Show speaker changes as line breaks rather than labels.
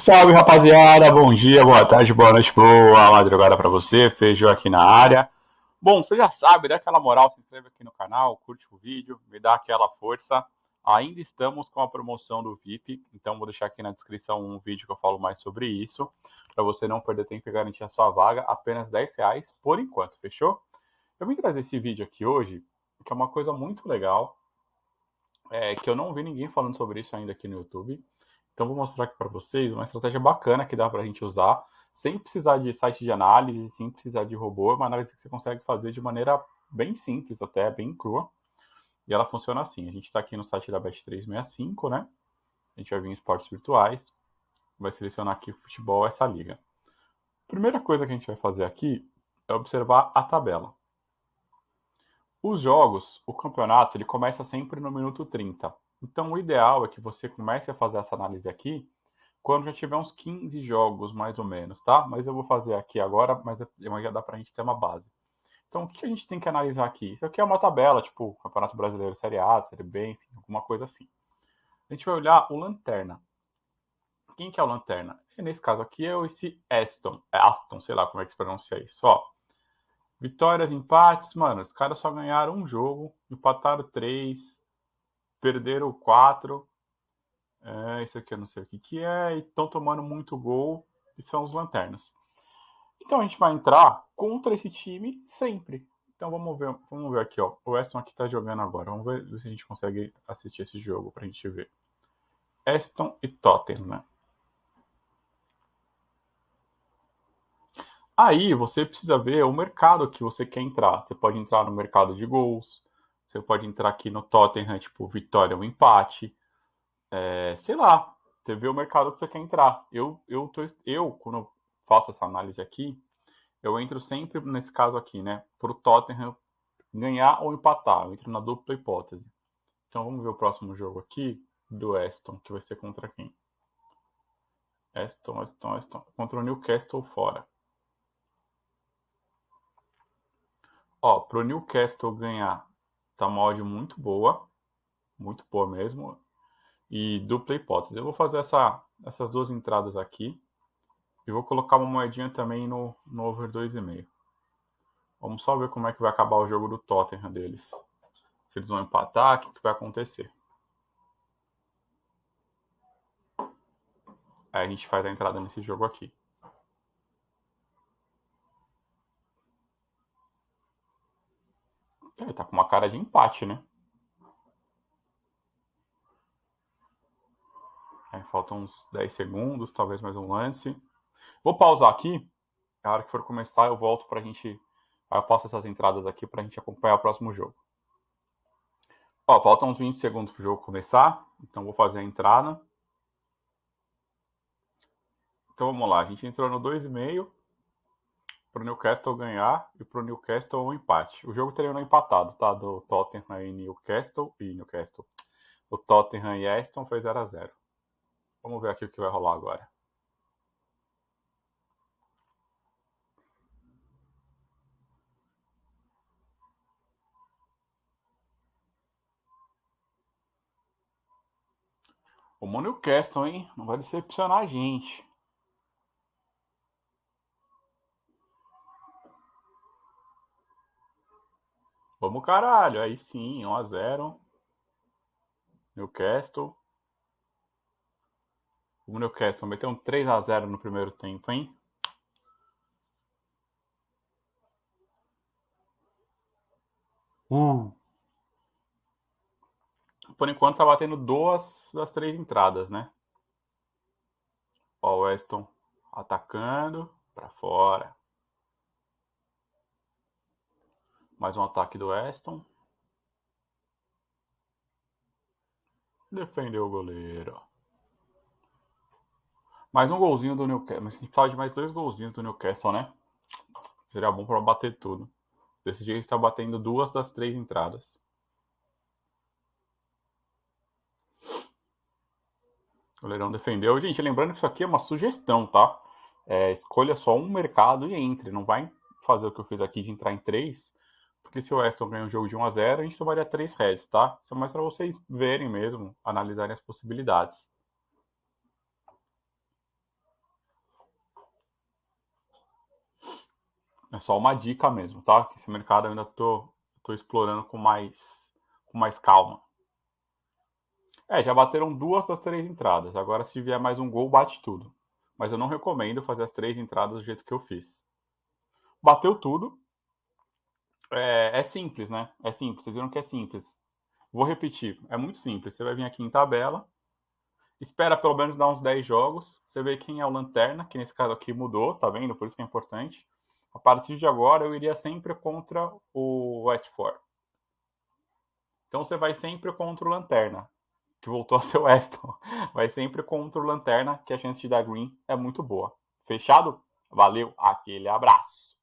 Salve rapaziada, bom dia, boa tarde, boa noite, boa madrugada para você, Feijão aqui na área. Bom, você já sabe, dá aquela moral, se inscreve aqui no canal, curte o vídeo, me dá aquela força. Ainda estamos com a promoção do VIP, então vou deixar aqui na descrição um vídeo que eu falo mais sobre isso, para você não perder tempo e garantir a sua vaga, apenas 10 reais por enquanto, fechou? Eu vim trazer esse vídeo aqui hoje, que é uma coisa muito legal, é, que eu não vi ninguém falando sobre isso ainda aqui no YouTube. Então vou mostrar aqui para vocês uma estratégia bacana que dá para a gente usar, sem precisar de site de análise, sem precisar de robô, é uma análise que você consegue fazer de maneira bem simples, até bem crua. E ela funciona assim, a gente está aqui no site da Bet365, né? A gente vai vir em esportes virtuais, vai selecionar aqui futebol, essa liga. Primeira coisa que a gente vai fazer aqui é observar a tabela. Os jogos, o campeonato, ele começa sempre no minuto 30. Então, o ideal é que você comece a fazer essa análise aqui quando já tiver uns 15 jogos, mais ou menos, tá? Mas eu vou fazer aqui agora, mas já dá para a gente ter uma base. Então, o que a gente tem que analisar aqui? Isso aqui é uma tabela, tipo Campeonato Brasileiro Série A, Série B, enfim, alguma coisa assim. A gente vai olhar o Lanterna. Quem que é o Lanterna? E nesse caso aqui é esse Aston, é Aston, sei lá como é que se pronuncia isso, ó. Vitórias, empates, mano, os caras só ganharam um jogo, empataram três, perderam quatro. É, isso aqui eu não sei o que, que é, e estão tomando muito gol, e são os lanternas. Então a gente vai entrar contra esse time sempre. Então vamos ver, vamos ver aqui, ó. O Aston aqui tá jogando agora. Vamos ver se a gente consegue assistir esse jogo pra gente ver. Aston e Tottenham, né? Aí você precisa ver o mercado que você quer entrar. Você pode entrar no mercado de gols, você pode entrar aqui no Tottenham, tipo, vitória ou empate. É, sei lá, você vê o mercado que você quer entrar. Eu, eu, tô, eu, quando eu faço essa análise aqui, eu entro sempre nesse caso aqui, né? Para o Tottenham ganhar ou empatar. Eu entro na dupla hipótese. Então vamos ver o próximo jogo aqui do Aston, que vai ser contra quem? Aston, Aston, Aston. Contra o Newcastle fora. Ó, pro Newcastle ganhar, tá uma odd muito boa. Muito boa mesmo. E dupla hipótese. Eu vou fazer essa, essas duas entradas aqui. E vou colocar uma moedinha também no, no over 2,5. Vamos só ver como é que vai acabar o jogo do Tottenham deles. Se eles vão empatar, o que, que vai acontecer. Aí a gente faz a entrada nesse jogo aqui. Ele tá com uma cara de empate, né? Aí faltam uns 10 segundos, talvez mais um lance. Vou pausar aqui. A hora que for começar, eu volto pra gente. Aí eu passo essas entradas aqui pra gente acompanhar o próximo jogo. Ó, faltam uns 20 segundos pro jogo começar. Então vou fazer a entrada. Então vamos lá. A gente entrou no 2,5 para o Newcastle ganhar e para o Newcastle um empate. O jogo terminou empatado, tá? Do Tottenham e Newcastle e Newcastle. O Tottenham e Aston foi 0 a 0 Vamos ver aqui o que vai rolar agora. O Newcastle, hein? Não vai decepcionar a gente. Vamos caralho, aí sim, 1 a 0 Newcastle. O Newcastle meteu um 3 a 0 no primeiro tempo, hein? Uh. Por enquanto tá batendo duas das três entradas, né? Ó, o Weston atacando para fora. Mais um ataque do Aston. Defendeu o goleiro. Mais um golzinho do Newcastle. Mas a gente precisava de mais dois golzinhos do Newcastle, né? Seria bom para bater tudo. Desse jeito está batendo duas das três entradas. O goleirão defendeu. Gente, lembrando que isso aqui é uma sugestão, tá? É, escolha só um mercado e entre. Não vai fazer o que eu fiz aqui de entrar em três porque se o Aston ganha um jogo de 1 a 0 a gente tomaria 3 heads, tá? Isso é mais para vocês verem mesmo, analisarem as possibilidades. É só uma dica mesmo, tá? Que esse mercado eu ainda tô, tô explorando com mais, com mais calma. É, já bateram duas das três entradas. Agora, se vier mais um gol, bate tudo. Mas eu não recomendo fazer as três entradas do jeito que eu fiz. Bateu tudo, é, é simples, né? É simples. Vocês viram que é simples. Vou repetir. É muito simples. Você vai vir aqui em tabela. Espera pelo menos dar uns 10 jogos. Você vê quem é o Lanterna, que nesse caso aqui mudou, tá vendo? Por isso que é importante. A partir de agora, eu iria sempre contra o Watford. Então você vai sempre contra o Lanterna que voltou a ser o Aston, vai sempre contra o Lanterna, que a chance de dar green é muito boa. Fechado? Valeu, aquele abraço.